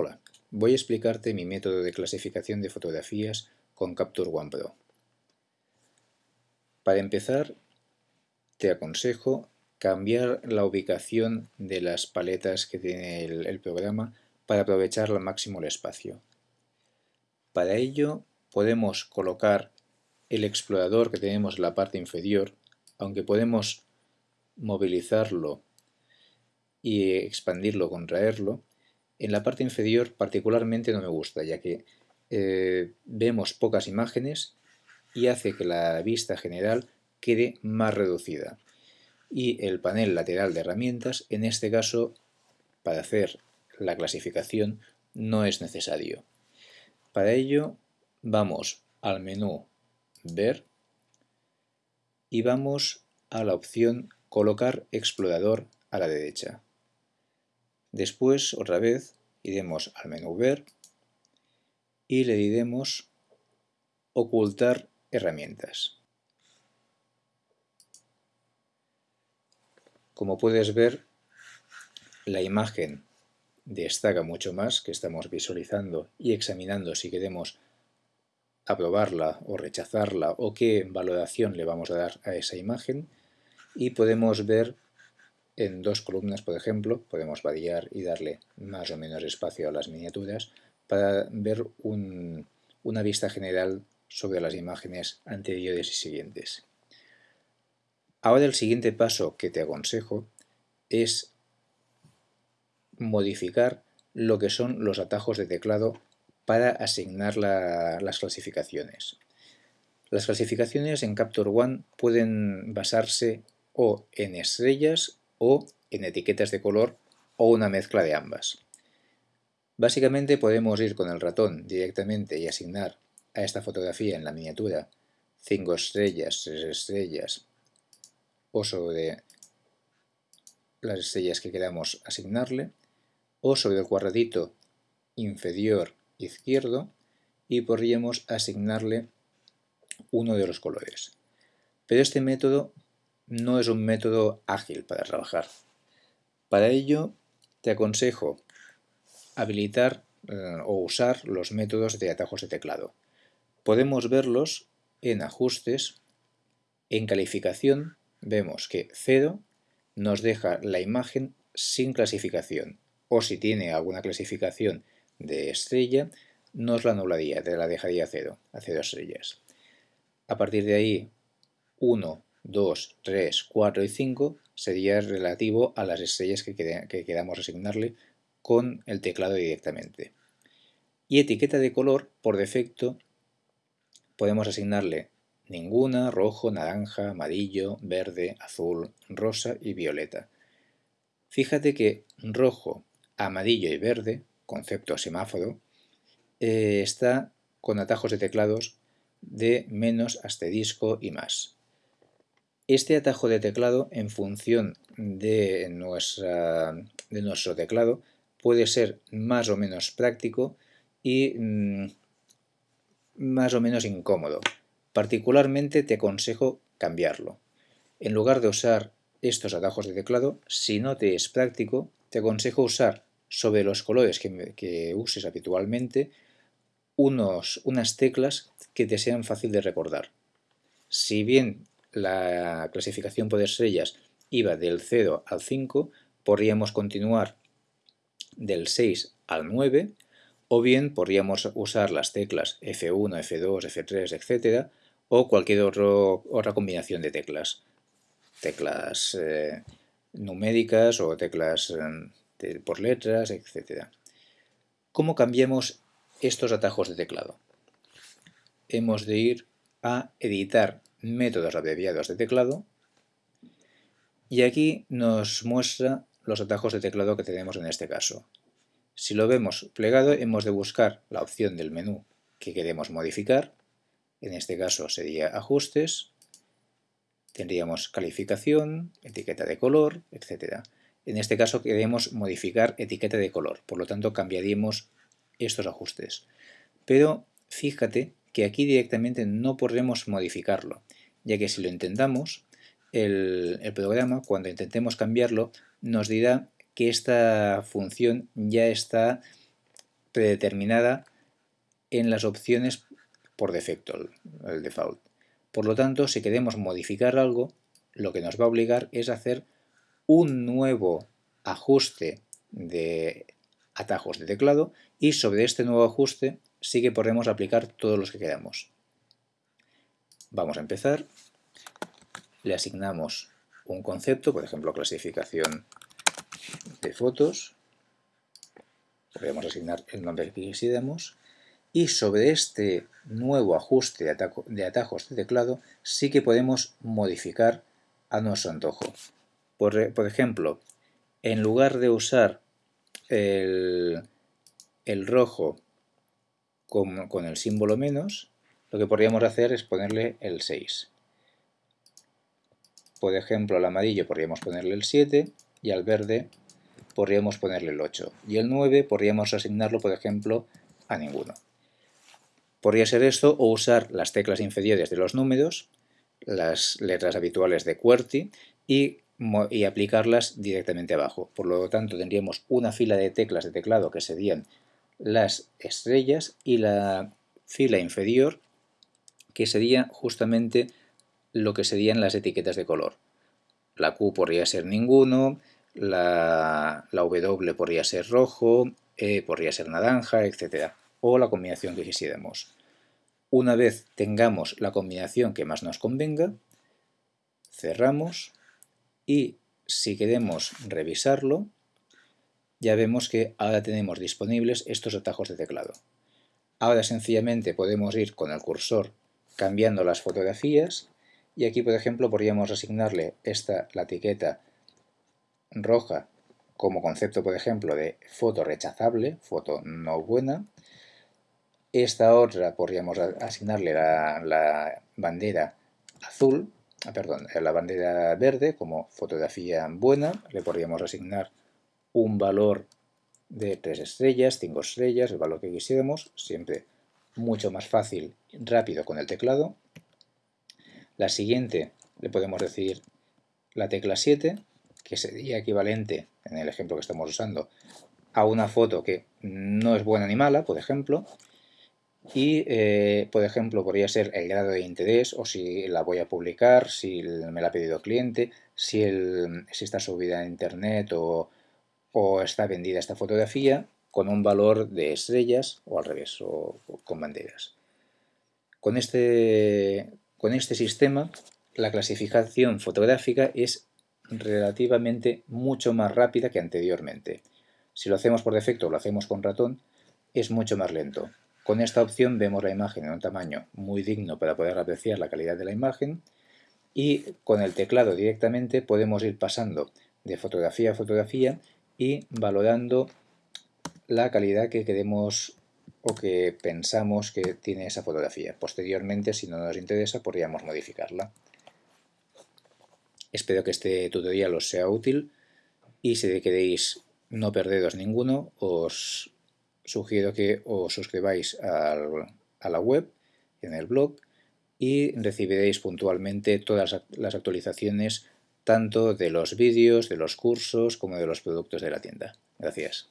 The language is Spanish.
Hola, voy a explicarte mi método de clasificación de fotografías con Capture One Pro. Para empezar, te aconsejo cambiar la ubicación de las paletas que tiene el, el programa para aprovechar al máximo el espacio. Para ello podemos colocar el explorador que tenemos en la parte inferior, aunque podemos movilizarlo y expandirlo, contraerlo, en la parte inferior particularmente no me gusta, ya que eh, vemos pocas imágenes y hace que la vista general quede más reducida. Y el panel lateral de herramientas, en este caso, para hacer la clasificación, no es necesario. Para ello, vamos al menú Ver y vamos a la opción Colocar explorador a la derecha. Después, otra vez, iremos al menú Ver y le diremos Ocultar herramientas. Como puedes ver, la imagen destaca mucho más que estamos visualizando y examinando si queremos aprobarla o rechazarla o qué valoración le vamos a dar a esa imagen y podemos ver en dos columnas, por ejemplo, podemos variar y darle más o menos espacio a las miniaturas para ver una vista general sobre las imágenes anteriores y siguientes. Ahora el siguiente paso que te aconsejo es modificar lo que son los atajos de teclado para asignar las clasificaciones. Las clasificaciones en Capture One pueden basarse o en estrellas o en etiquetas de color o una mezcla de ambas. Básicamente podemos ir con el ratón directamente y asignar a esta fotografía en la miniatura 5 estrellas, 3 estrellas o sobre las estrellas que queramos asignarle o sobre el cuadradito inferior izquierdo y podríamos asignarle uno de los colores. Pero este método no es un método ágil para trabajar. Para ello te aconsejo habilitar eh, o usar los métodos de atajos de teclado. Podemos verlos en ajustes, en calificación vemos que 0 nos deja la imagen sin clasificación o si tiene alguna clasificación de estrella nos la anularía, te la dejaría a 0, a 0 estrellas. A partir de ahí 1 2, 3, 4 y 5 sería relativo a las estrellas que, queramos asignarle con el teclado directamente. Y etiqueta de color, por defecto, podemos asignarle ninguna, rojo, naranja, amarillo, verde, azul, rosa y violeta. Fíjate que rojo, amarillo y verde, concepto semáforo, eh, está con atajos de teclados de menos asterisco y más. Este atajo de teclado, en función de, nuestro teclado, puede ser más o menos práctico y mm, más o menos incómodo. Particularmente te aconsejo cambiarlo. En lugar de usar estos atajos de teclado, si no te es práctico, te aconsejo usar sobre los colores que, uses habitualmente unos, unas teclas que te sean fácil de recordar. Si bien la clasificación por estrellas iba del 0 al 5, podríamos continuar del 6 al 9, o bien podríamos usar las teclas F1, F2, F3, etc., o cualquier otra combinación de teclas, teclas eh, numéricas o teclas eh, por letras, etc. ¿Cómo cambiamos estos atajos de teclado? Hemos de ir a editar métodos abreviados de teclado y aquí nos muestra los atajos de teclado que tenemos en este caso. Si lo vemos plegado hemos de buscar la opción del menú que queremos modificar, en este caso sería ajustes, tendríamos calificación, etiqueta de color, etc. En este caso queremos modificar etiqueta de color, por lo tanto cambiaríamos estos ajustes. Pero fíjate que aquí directamente no podremos modificarlo, ya que si lo intentamos, el, programa, cuando intentemos cambiarlo, nos dirá que esta función ya está predeterminada en las opciones por defecto, el default. Por lo tanto, si queremos modificar algo, lo que nos va a obligar es hacer un nuevo ajuste de atajos de teclado y sobre este nuevo ajuste sí que podremos aplicar todos los que queramos. Vamos a empezar, le asignamos un concepto, por ejemplo clasificación de fotos, podemos asignar el nombre que quisiéramos y sobre este nuevo ajuste de, atajos de teclado sí que podemos modificar a nuestro antojo. Por, por ejemplo, en lugar de usar el, el rojo con, el símbolo menos, lo que podríamos hacer es ponerle el 6. Por ejemplo, al amarillo podríamos ponerle el 7 y al verde podríamos ponerle el 8. Y el 9 podríamos asignarlo, por ejemplo, a ninguno. Podría ser esto o usar las teclas inferiores de los números, las letras habituales de QWERTY y, y aplicarlas directamente abajo. Por lo tanto, tendríamos una fila de teclas de teclado que serían las estrellas y la fila inferior que sería justamente lo que serían las etiquetas de color. La Q podría ser ninguno, la, la W podría ser rojo, E podría ser naranja, etc. O la combinación que quisiéramos. Una vez tengamos la combinación que más nos convenga, cerramos y si queremos revisarlo, ya vemos que ahora tenemos disponibles estos atajos de teclado. Ahora sencillamente podemos ir con el cursor cambiando las fotografías y aquí por ejemplo podríamos asignarle esta, la etiqueta roja como concepto por ejemplo de foto rechazable, foto no buena. Esta otra podríamos asignarle la, bandera azul, ah, perdón, la bandera verde como fotografía buena. Le podríamos asignar un valor de 3 estrellas, 5 estrellas, el valor que quisiéramos, siempre mucho más fácil, rápido con el teclado. La siguiente le podemos decir la tecla 7, que sería equivalente, en el ejemplo que estamos usando, a una foto que no es buena ni mala, por ejemplo, y, eh, por ejemplo, podría ser el grado de interés o si la voy a publicar, si me la ha pedido el cliente, si, si está subida a internet o, o está vendida esta fotografía con un valor de estrellas o al revés, o, con banderas. Con este, con este sistema, la clasificación fotográfica es relativamente mucho más rápida que anteriormente. Si lo hacemos por defecto o lo hacemos con ratón, es mucho más lento. Con esta opción vemos la imagen en un tamaño muy digno para poder apreciar la calidad de la imagen y con el teclado directamente podemos ir pasando de fotografía a fotografía y valorando la calidad que queremos o que pensamos que tiene esa fotografía. Posteriormente, si no nos interesa, podríamos modificarla. Espero que este tutorial os sea útil y si queréis no perderos ninguno, os sugiero que os suscribáis a la web, en el blog, y recibiréis puntualmente todas las actualizaciones tanto de los vídeos, de los cursos, como de los productos de la tienda. Gracias.